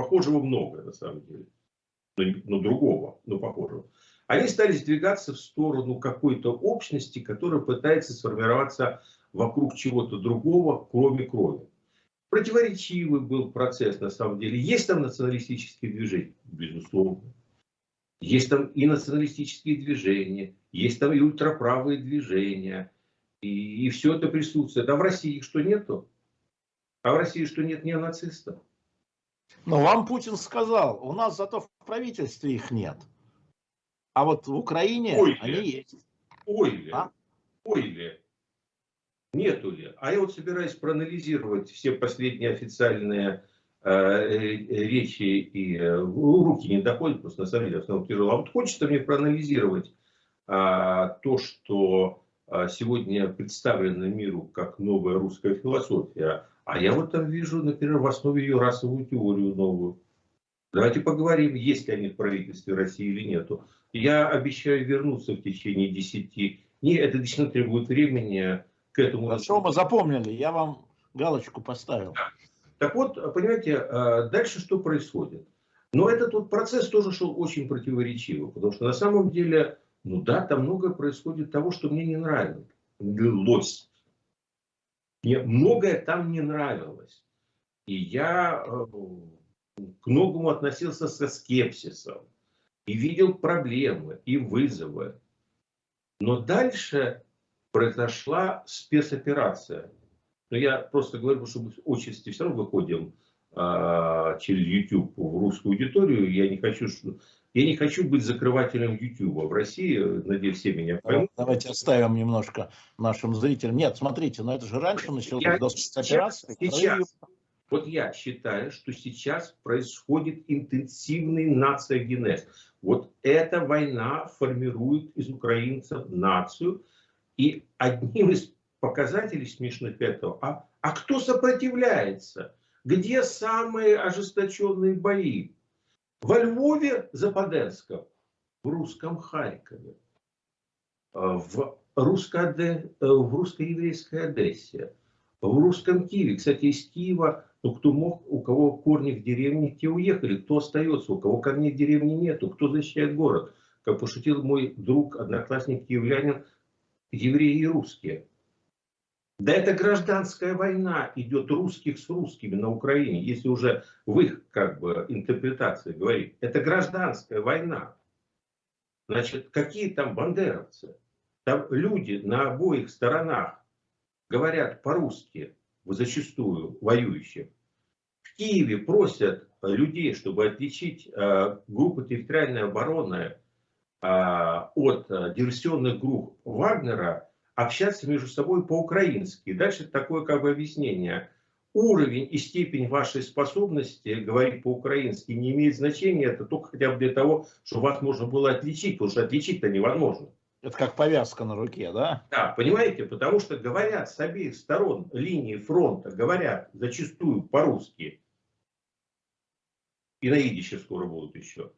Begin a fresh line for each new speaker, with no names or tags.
похожего много на самом деле, но, но другого, но похожего. Они стали сдвигаться в сторону какой-то общности, которая пытается сформироваться вокруг чего-то другого, кроме крови. Противоречивый был процесс на самом деле. Есть там националистические движения? Безусловно. Есть там и националистические движения, есть там и ультраправые движения. И, и все это присутствует. А в России что нету? А в России что нет неонацистов?
Ну, вам Путин сказал, у нас зато в правительстве их нет. А вот в Украине Ой, они есть.
Ой ли, а? ой ли, нету ли. А я вот собираюсь проанализировать все последние официальные э, э речи и э, руки не доходят, просто на самом деле основном тяжело. А вот хочется мне проанализировать э, то, что сегодня представлено миру как новая русская философия. А я вот там вижу, например, в основе ее расовую теорию новую. Давайте поговорим, есть ли они в правительстве России или нету. Я обещаю вернуться в течение 10 дней. Это действительно требует времени к этому.
Хорошо, мы запомнили. Я вам галочку поставил.
Так вот, понимаете, а, дальше что происходит? Но этот вот процесс тоже шел очень противоречиво, потому что на самом деле, ну да, там многое происходит того, что мне не нравилось. Мне многое там не нравилось. И я э, к многому относился со скепсисом и видел проблемы и вызовы. Но дальше произошла спецоперация. Но я просто говорю, что мы отчасти все равно выходим через YouTube в русскую аудиторию. Я не хочу, я не хочу быть закрывателем YouTube в России. Надеюсь, все меня
поймут. Давайте оставим немножко нашим зрителям. Нет, смотрите, но это же раньше началось до спецоперации.
Сейчас, вот я считаю, что сейчас происходит интенсивный нациогенез. Вот эта война формирует из украинцев нацию. И одним из показателей смешных этого, а, а кто сопротивляется? Где самые ожесточенные бои? Во Львове, Западенском, в русском Харькове, в русско-еврейской Одессе, в русском Киеве. Кстати, из Киева ну, кто мог, у кого корни в деревне, те уехали. Кто остается, у кого корней в деревне нету, кто защищает город. Как пошутил мой друг, одноклассник киевлянин, евреи и русские. Да это гражданская война идет русских с русскими на Украине, если уже в их как бы интерпретации говорить. Это гражданская война. Значит, какие там бандеровцы? Там люди на обоих сторонах говорят по-русски, зачастую воюющих. В Киеве просят людей, чтобы отличить э, группы территориальной обороны э, от э, диверсионных групп Вагнера, общаться между собой по-украински. Дальше такое как бы объяснение. Уровень и степень вашей способности говорить по-украински не имеет значения. Это только хотя бы для того, чтобы вас можно было отличить, потому что отличить-то невозможно.
Это как повязка на руке, да?
Да, понимаете, потому что говорят с обеих сторон линии фронта, говорят зачастую по-русски, и на идище скоро будут еще.